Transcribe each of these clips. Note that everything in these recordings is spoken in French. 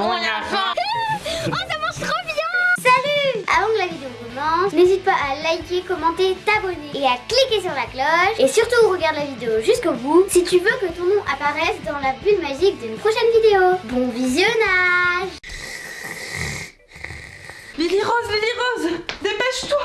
on a faim Oh, ça marche trop bien. Salut. Avant que la vidéo commence, n'hésite pas à liker, commenter, t'abonner et à cliquer sur la cloche. Et surtout, regarde la vidéo jusqu'au bout si tu veux que ton nom apparaisse dans la bulle magique d'une prochaine vidéo. Bon visionnage. Lily Rose, Lily Rose, dépêche-toi.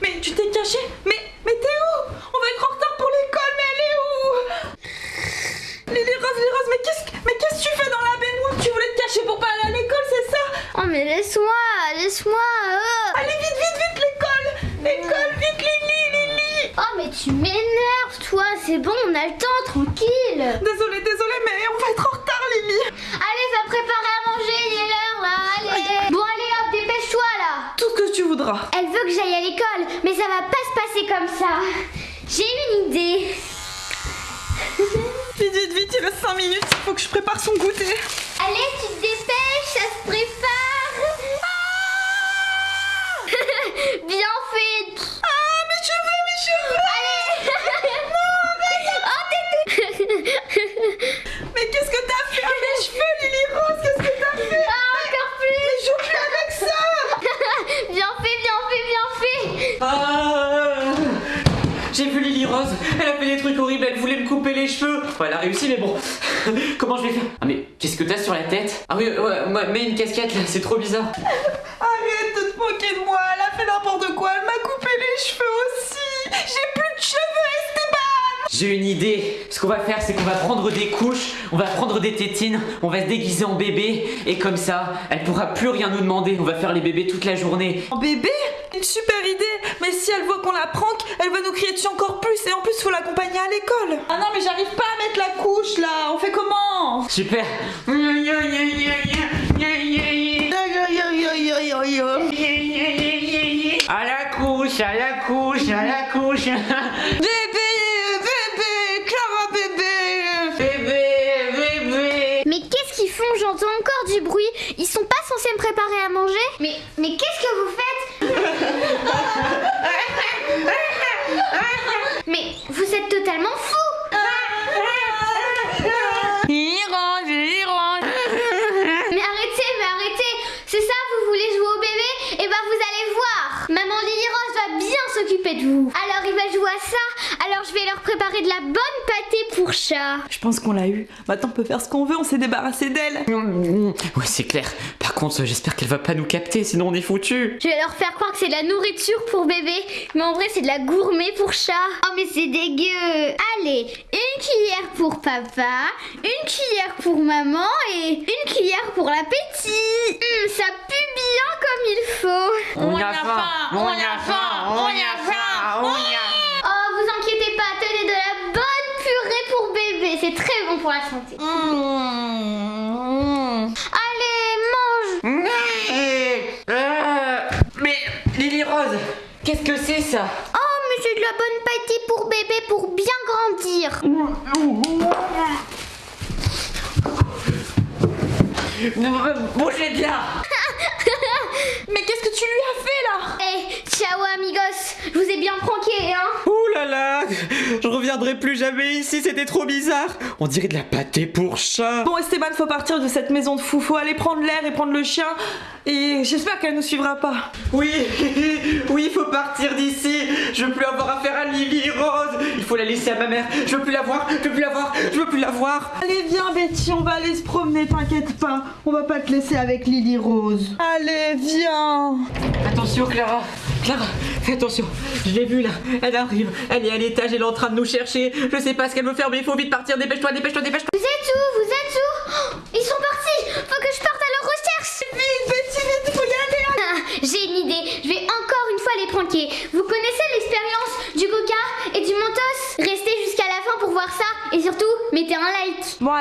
Mais tu t'es cachée. Mais, mais t'es où On va être en retard pour l'école, mais elle est où Lily Rose, Lily Rose, mais qu'est-ce que mais qu'est-ce que tu fais dans la baignoire Tu voulais te cacher pour pas aller à l'école, c'est ça Oh mais laisse-moi, laisse-moi oh. Allez, vite, vite, vite, l'école. L'école, vite, Lily, Lily Oh mais tu m'énerves toi, c'est bon, on a le temps, tranquille. Désolée, désolée, mais on va être en retard, Lily. Allez, va préparer à manger, il est l'heure là, allez. Bon allez hop, dépêche-toi là. Tout ce que tu voudras. Elle veut que j'aille à l'école, mais ça va pas se passer comme ça. J'ai une idée. Vite, vite, vite, il reste 5 minutes, il faut que je prépare son goûter. Allez, tu te dépêches, cheveux. Oh, t'es tout- Mais qu'est-ce que t'as fait à mes cheveux, Lily Rose? Qu'est-ce que t'as fait? Ah, encore plus. Mais joue plus avec ça. Bien fait, bien fait, bien fait. Ah. J'ai vu Lily Rose, elle a fait des trucs horribles, elle voulait me couper les cheveux. Bon, elle a réussi, mais bon, comment je vais faire? Ah, mais qu'est-ce que t'as sur la tête? Ah oui, ouais, ouais, mets une casquette là, c'est trop bizarre. Arrête de te moquer de moi, elle a fait n'importe quoi, elle m'a coupé les cheveux aussi J'ai plus de cheveux, Esteban J'ai une idée. Ce qu'on va faire, c'est qu'on va prendre des couches, on va prendre des tétines, on va se déguiser en bébé, et comme ça, elle pourra plus rien nous demander. On va faire les bébés toute la journée. En bébé? Une super idée Mais si elle voit qu'on la prank, elle va nous crier dessus encore plus et en plus faut l'accompagner à l'école Ah non mais j'arrive pas à mettre la couche là, on fait comment? Super. À la couche, à la couche, à la couche. Bébé, bébé, Clara bébé. Bébé, bébé. Mais qu'est-ce qu'ils font J'entends encore du bruit. Ils sont pas censés me préparer à manger. Mais, mais qu'est-ce que vous faites Mais vous êtes totalement fous. Irange, Irange Mais arrêtez, mais arrêtez. C'est ça, vous voulez jouer au bébé? Vous allez voir. Maman Lily Rose va bien s'occuper de vous Alors il va jouer à ça, alors préparer de la bonne pâtée pour chat Je pense qu'on l'a eu. Maintenant on peut faire ce qu'on veut, on s'est débarrassé d'elle. Ouais, c'est clair. Par contre, j'espère qu'elle va pas nous capter, sinon on est foutu. Je vais leur faire croire que c'est de la nourriture pour bébé, mais en vrai c'est de la gourmet pour chat. Oh mais c'est dégueu Allez, une cuillère pour papa, une cuillère pour maman et une cuillère pour l'appétit. Hum, ça pue bien comme il faut. On y a faim, on y a faim, on y a faim, on y a. Oh, c'est très bon pour la santé. Allez, mange Euh, Mais Lily Rose, qu'est-ce que c'est ça Oh, mais c'est de la bonne pâtée pour bébé pour bien grandir. Bougez de là tu lui as fait là Eh, ciao amigos, je vous ai bien pranké, hein Ouh là là Je reviendrai plus jamais ici, c'était trop bizarre On dirait de la pâtée pour chat Bon Esteban, faut partir de cette maison de fou, faut aller prendre l'air et prendre le chien. Et j'espère qu'elle nous suivra pas. Oui, oui, il faut partir d'ici Je veux plus avoir affaire à Lily Rose Il faut la laisser à ma mère Je veux plus la voir, je veux plus la voir, je veux plus la voir Allez viens Betty, on va aller se promener, t'inquiète pas. On va pas te laisser avec Lily Rose. Allez, viens. Attention Clara. Clara, fais attention. Je l'ai vue là, elle arrive, elle est à l'étage, elle est en train de nous chercher. Je sais pas ce qu'elle veut faire mais il faut vite partir, dépêche-toi, dépêche-toi, dépêche-toi. Vous êtes où? Vous êtes où? Oh, Ils sont partis! Faut que je parte à leur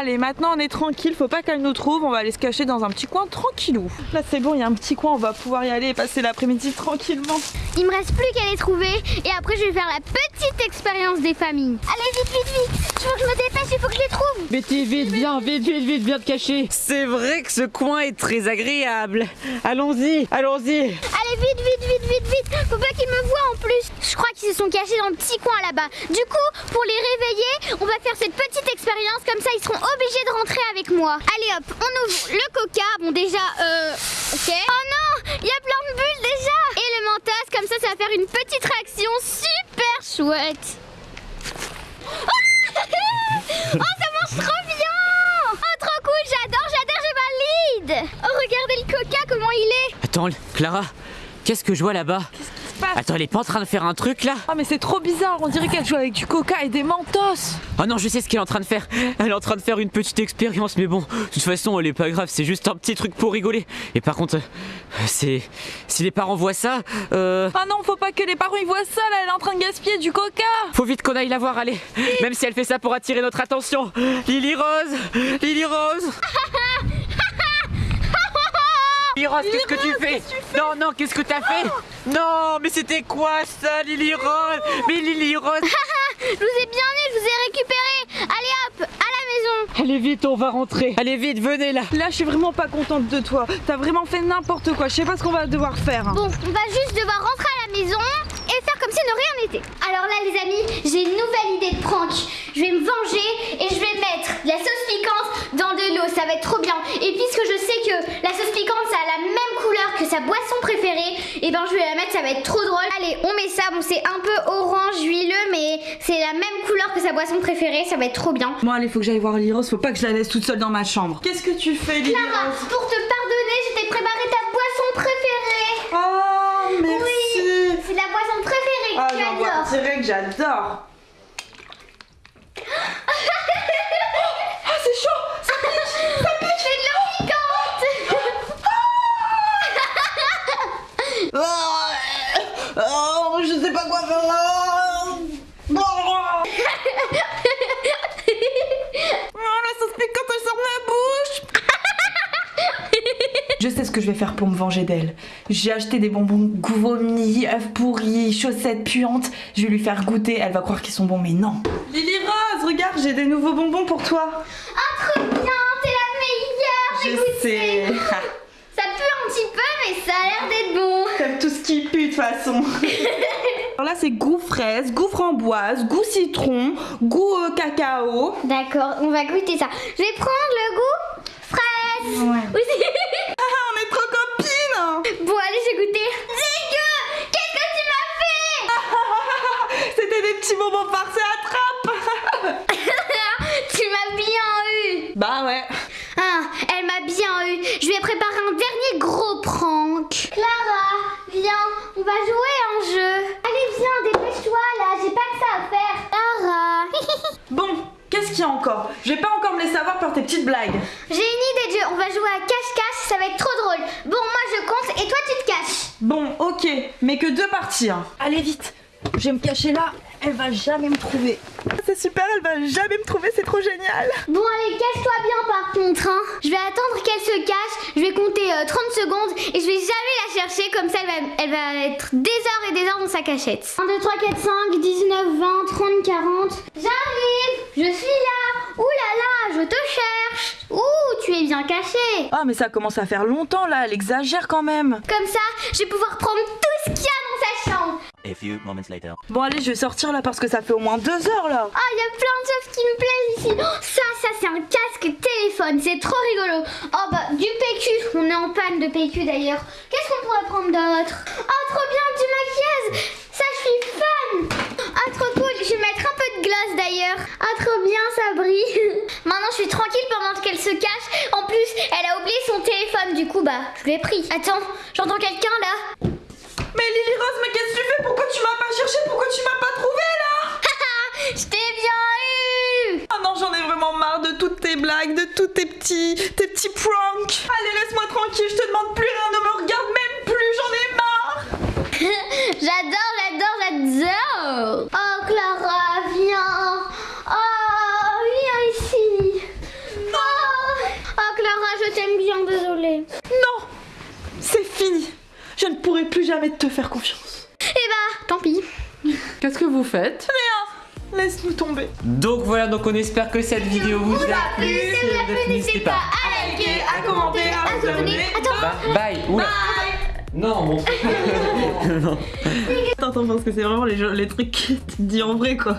allez, maintenant on est tranquille, faut pas qu'elle nous trouve, on va aller se cacher dans un petit coin tranquillou. Là c'est bon, il y a un petit coin, on va pouvoir y aller et passer l'après-midi tranquillement. Il me reste plus qu'à les trouver et après je vais faire la petite expérience des familles. Allez vite, vite, vite Il faut que je me dépêche, il faut que je les trouve Betty, vite, viens, vite, vite, vite, viens te cacher C'est vrai que ce coin est très agréable Allons-y, allons-y Allez vite, vite, vite, vite, vite Faut pas qu'ils me voient en plus Je crois qu'ils se sont cachés dans le petit coin là-bas. Du coup, pour les réveiller, on va faire cette petite expérience, comme ça ils seront obligés de rentrer avec moi. Allez hop, on ouvre le coca. Bon déjà, euh, ok. Oh non, il y a plein de bulles déjà. Comme ça, ça va faire une petite réaction super chouette. oh, ça marche trop bien. Oh, trop cool, j'adore, j'adore, je valide. Oh, regardez le coca, comment il est. Attends, Clara, qu'est-ce que je vois là-bas? Passe Attends, elle est pas en train de faire un truc là? Oh mais c'est trop bizarre, on dirait qu'elle joue avec du coca et des mentos Oh non, je sais ce qu'elle est en train de faire. Elle est en train de faire une petite expérience, mais bon, de toute façon, elle est pas grave, c'est juste un petit truc pour rigoler. Et par contre, euh, c'est. Si les parents voient ça, euh. Ah non, faut pas que les parents ils voient ça là, elle est en train de gaspiller du coca Faut vite qu'on aille la voir, allez Même si elle fait ça pour attirer notre attention Lily Rose Lily Rose Rose, qu'est-ce que tu fais Non, non, qu'est-ce que t'as fait Non, mais c'était quoi ça, Lily Rose Mais Lily Rose Je vous ai bien eu, je vous ai récupéré Allez hop, à la maison Allez vite, on va rentrer Allez vite, venez là Là je suis vraiment pas contente de toi, t'as vraiment fait n'importe quoi, je sais pas ce qu'on va devoir faire. Bon, on va juste devoir rentrer à la maison et faire comme si de rien n'était. Alors là, les amis, j'ai une nouvelle idée de prank. Je vais me venger et je vais mettre de la sauce piquante dans de l'eau. Ça va être trop bien. Et puisque je sais que la sauce piquante, ça a la même couleur que sa boisson préférée, et ben je vais la mettre, ça va être trop drôle. Allez, on met ça. Bon, c'est un peu orange huileux, mais c'est la même couleur que sa boisson préférée. Ça va être trop bien. Bon allez, faut que j'aille voir Liros, faut pas que je la laisse toute seule dans ma chambre. Qu'est-ce que tu fais Liros Clara, pour te pardonner, je t'ai préparé ta boisson préférée. Oh merci Oui, c'est la boisson préférée Ah que tu bah, adores. c'est vrai que j'adore Ah c'est chaud Ça pique Ça pique C'est de l'eau piquante Ah, Oh, je sais pas quoi faire Oh, Oh, la sauce piquante elle sort de ma bouche Je sais ce que je vais faire pour me venger d'elle. J'ai acheté des bonbons goût vomi, œufs pourris, chaussettes puantes. Je vais lui faire goûter, elle va croire qu'ils sont bons, mais non. Lily Rose, regarde, j'ai des nouveaux bonbons pour toi. Ah, trop bien, t'es la meilleure Je sais. Ça pue un petit peu, mais ça a l'air d'être bon. Comme tout ce qui pue de toute façon. Alors là, c'est goût fraise, goût framboise, goût citron, goût euh, cacao. D'accord, on va goûter ça. Je vais prendre le goût fraise. Ouais. Oui. Ah, on est trop copines bon, allez, j'ai goûté. Dégueu Qu'est-ce que tu m'as fait? C'était des petits bonbons farcés à trappe Ah, elle m'a bien eu. Je vais préparer un dernier gros prank. Clara, viens, on va jouer à un jeu. Allez, viens, dépêche-toi là, j'ai pas que ça à faire. Clara. Bon, qu'est-ce qu'il y a encore? Je vais pas encore me laisser avoir par tes petites blagues. j'ai une idée de jeu, on va jouer à cache-cache, ça va être trop drôle. Bon, moi je compte et toi tu te caches. Bon, ok, mais que deux parties. hein. Allez vite, je vais me cacher là, elle va jamais me trouver. C'est super, elle va jamais me trouver, c'est trop génial. Bon, allez, cache-toi bien par contre. Hein. Je vais attendre qu'elle se cache, je vais compter euh, 30 secondes et je vais jamais la chercher, comme ça elle va, elle va être des heures et des heures dans sa cachette. 1, 2, 3, 4, 5, 19, 20, 30, 40. J'arrive, je suis là. Ouh là là, je te cherche. Ouh, tu es bien caché. Ah, mais ça commence à faire longtemps là, elle exagère quand même. Comme ça, je vais pouvoir prendre tout ce qu'il y a dans sa chambre. A few moments later. Bon, allez, je vais sortir là parce que ça fait au moins deux heures là. Ah, il y a plein de choses qui me plaisent ici. Oh, ça, ça, c'est un casque téléphone. C'est trop rigolo. Oh, bah, du PQ. On est en panne de PQ d'ailleurs. Qu'est-ce qu'on pourrait prendre d'autre? Oh, trop bien, du maquillage. Ça, je suis fan. Ah, trop cool. Je vais mettre un peu de glace d'ailleurs. Ah, trop bien, ça brille. Maintenant, je suis tranquille pendant qu'elle se cache. En plus, elle a oublié son téléphone. Du coup, bah, je l'ai pris. Attends, j'entends quelqu'un là. Mais Lily Rose, mais qu'est-ce que tu fais Pourquoi tu Pourquoi tu m'as pas trouvé là je t'ai bien eu. Ah non, j'en ai vraiment marre de toutes tes blagues, de tous tes petits, tes petits pranks. Allez, laisse-moi tranquille, je te demande plus rien, ne me regarde même plus, j'en ai marre. J'adore, j'adore, j'adore Oh Clara, viens Oh, viens ici Oh, oh Clara, je t'aime bien, désolée. Non, c'est fini. Je ne pourrai plus jamais te faire confiance. Eh bah, tant pis. Qu'est-ce que vous faites Laisse-nous tomber. Donc voilà, donc on espère que cette vidéo vous a plu. Si vous a plu, n'hésitez pas à liker, à commenter, à vous abonner. Attends, Bye. Bye. Oula. Non, mon Attends, attends, parce que c'est vraiment les, les trucs que tu dis en vrai quoi.